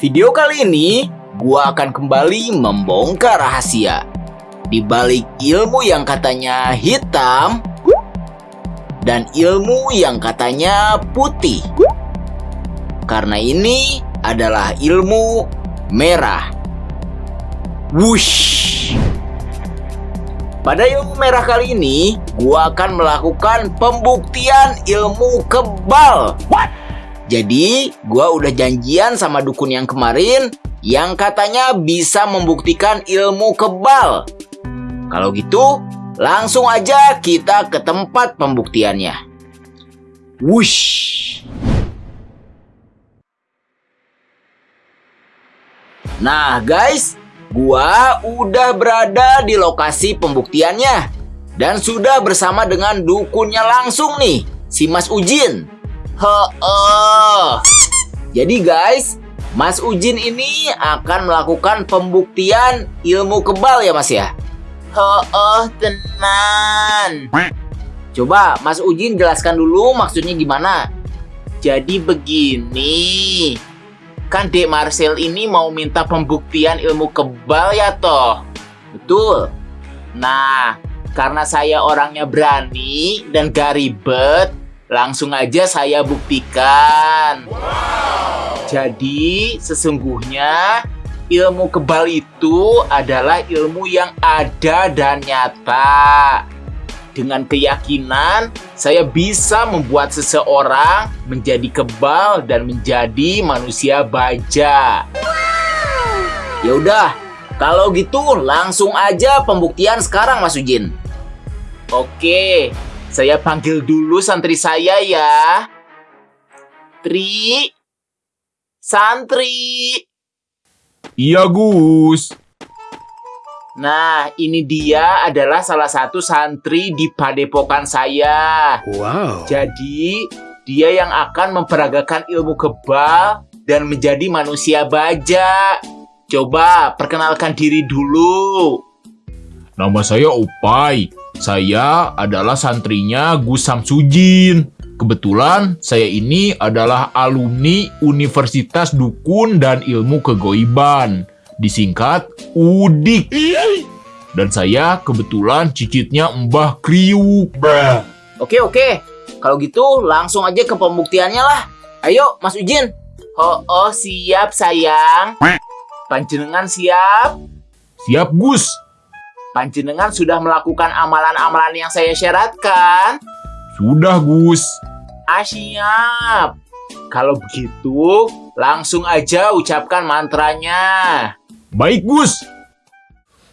Video kali ini, gua akan kembali membongkar rahasia. Di balik ilmu yang katanya hitam, dan ilmu yang katanya putih. Karena ini adalah ilmu merah. Wush! Pada ilmu merah kali ini, gua akan melakukan pembuktian ilmu kebal. What? Jadi, gua udah janjian sama dukun yang kemarin yang katanya bisa membuktikan ilmu kebal. Kalau gitu, langsung aja kita ke tempat pembuktiannya. Wush. Nah, guys, gua udah berada di lokasi pembuktiannya dan sudah bersama dengan dukunnya langsung nih, si Mas Ujin. Heeh. Jadi guys, Mas Ujin ini akan melakukan pembuktian ilmu kebal ya Mas ya? Heeh, tenan. Coba Mas Ujin jelaskan dulu maksudnya gimana? Jadi begini, kan Dek Marcel ini mau minta pembuktian ilmu kebal ya toh? Betul. Nah, karena saya orangnya berani dan gak ribet, Langsung aja saya buktikan. Jadi, sesungguhnya ilmu kebal itu adalah ilmu yang ada dan nyata. Dengan keyakinan, saya bisa membuat seseorang menjadi kebal dan menjadi manusia baja. Ya udah, kalau gitu langsung aja pembuktian sekarang Mas Ujin. Oke, saya panggil dulu santri saya ya. Tri. Santri. Iya, Gus. Nah, ini dia adalah salah satu santri di padepokan saya. Wow. Jadi, dia yang akan memperagakan ilmu kebal dan menjadi manusia baja. Coba perkenalkan diri dulu. Nama saya Upai. Saya adalah santrinya Gus Samsudin. Kebetulan saya ini adalah alumni Universitas Dukun dan Ilmu Kegoiban, disingkat UDIK. Dan saya kebetulan cicitnya Mbah Kriuk. Oke oke, kalau gitu langsung aja ke pembuktiannya lah. Ayo Mas Ujin. Oh, oh siap sayang. Panjenengan siap? Siap Gus. Panjenengan sudah melakukan amalan-amalan yang saya syaratkan? Sudah, Gus. Ah, siap. Kalau begitu, langsung aja ucapkan mantranya. Baik, Gus.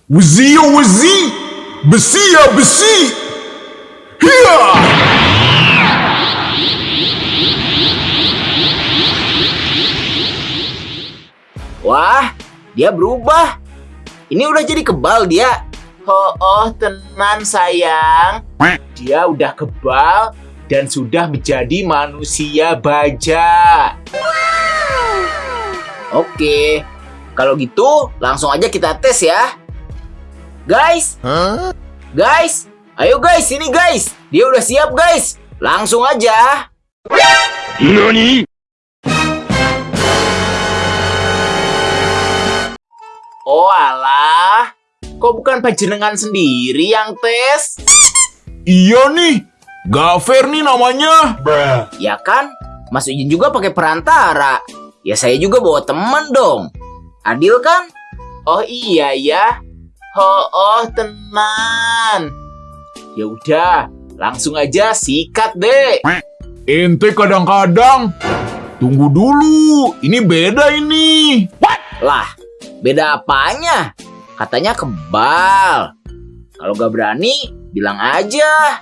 Wuzi ya wuzi, besi ya besi. Hiya! Wah, dia berubah. Ini udah jadi kebal dia. Oh, oh, tenan sayang. Dia udah kebal dan sudah menjadi manusia baja. Oke, kalau gitu langsung aja kita tes ya. Guys, guys, ayo guys, sini guys. Dia udah siap guys. Langsung aja. Nani? Oh alah, Kok bukan panjenengan sendiri yang tes? Iya nih, gak fair nih namanya. Ya kan, Mas Ujin juga pakai perantara. Ya saya juga bawa teman dong. Adil kan? Oh iya ya. Oh, oh tenan. Ya udah, langsung aja sikat deh. Ente kadang-kadang tunggu dulu, ini beda ini. What? Lah, beda apanya? Katanya kebal. Kalau gak berani, bilang aja.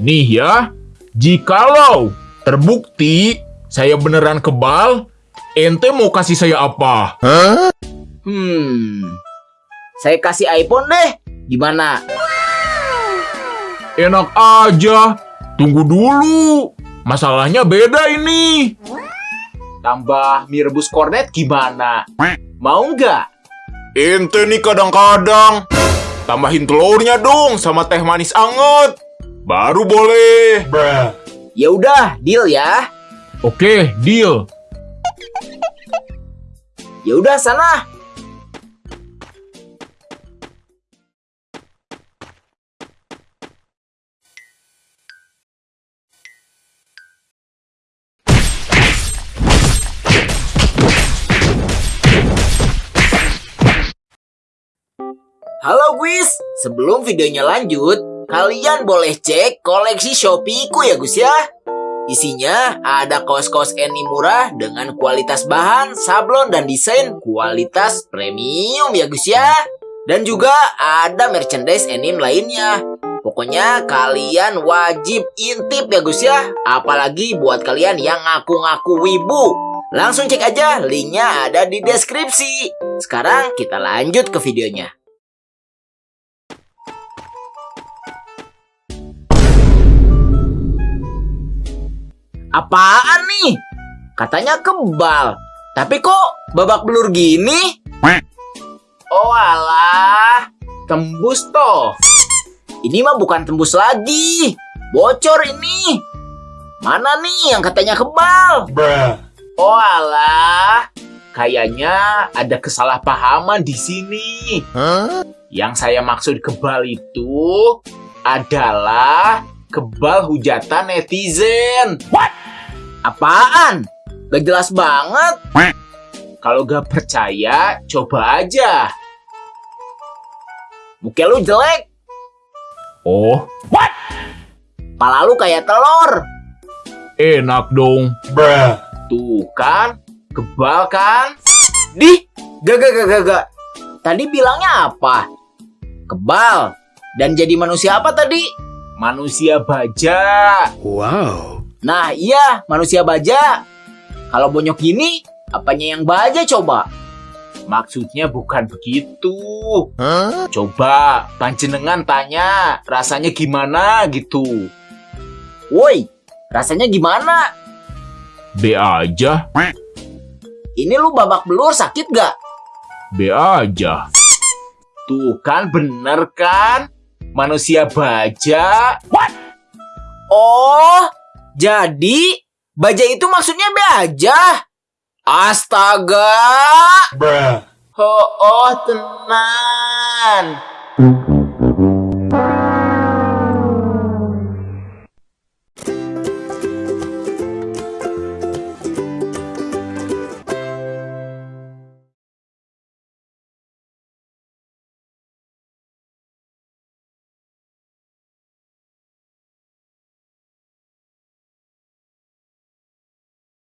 Nih ya, jikalau terbukti saya beneran kebal, ente mau kasih saya apa? Huh? Hmm, saya kasih iPhone deh. Gimana? Enak aja. Tunggu dulu. Masalahnya beda ini. Tambah mie rebus kornet gimana? Mau nggak? Ente nih kadang-kadang tambahin telurnya dong sama teh manis anget. Baru boleh. Ya udah, deal ya. Oke, deal. Ya udah sana. Halo Guys, sebelum videonya lanjut, kalian boleh cek koleksi Shopee-ku ya Gus ya. Isinya ada kaos-kaos Eni murah dengan kualitas bahan, sablon, dan desain kualitas premium ya Gus ya. Dan juga ada merchandise Enim lainnya. Pokoknya kalian wajib intip ya Gus ya. Apalagi buat kalian yang ngaku-ngaku wibu. Langsung cek aja, linknya ada di deskripsi. Sekarang kita lanjut ke videonya. Apaan nih? Katanya kebal. Tapi kok babak belur gini? Oh alah, tembus toh. Ini mah bukan tembus lagi. Bocor ini. Mana nih yang katanya kebal? Oh alah, kayaknya ada kesalahpahaman di sini. Yang saya maksud kebal itu adalah kebal hujatan netizen. Apaan? Gak jelas banget. Kalau gak percaya, coba aja. Muka lu jelek. Oh, Pala lu kayak telur. enak dong. Tuh kan, kebal kan? Di, gak gak gak gak gak. Tadi bilangnya apa? Kebal. Dan jadi manusia apa tadi? Manusia baja. Nah iya, manusia baja. Kalau bonyok gini, apanya yang baja coba? Maksudnya bukan begitu. Coba panjenengan tanya rasanya gimana gitu. Woi, rasanya gimana? B aja, Ini lu babak belur sakit gak? B aja. Tuh kan bener kan? Manusia baja. Oh, jadi baja itu maksudnya be aja. Astaga. Oh, oh tenan.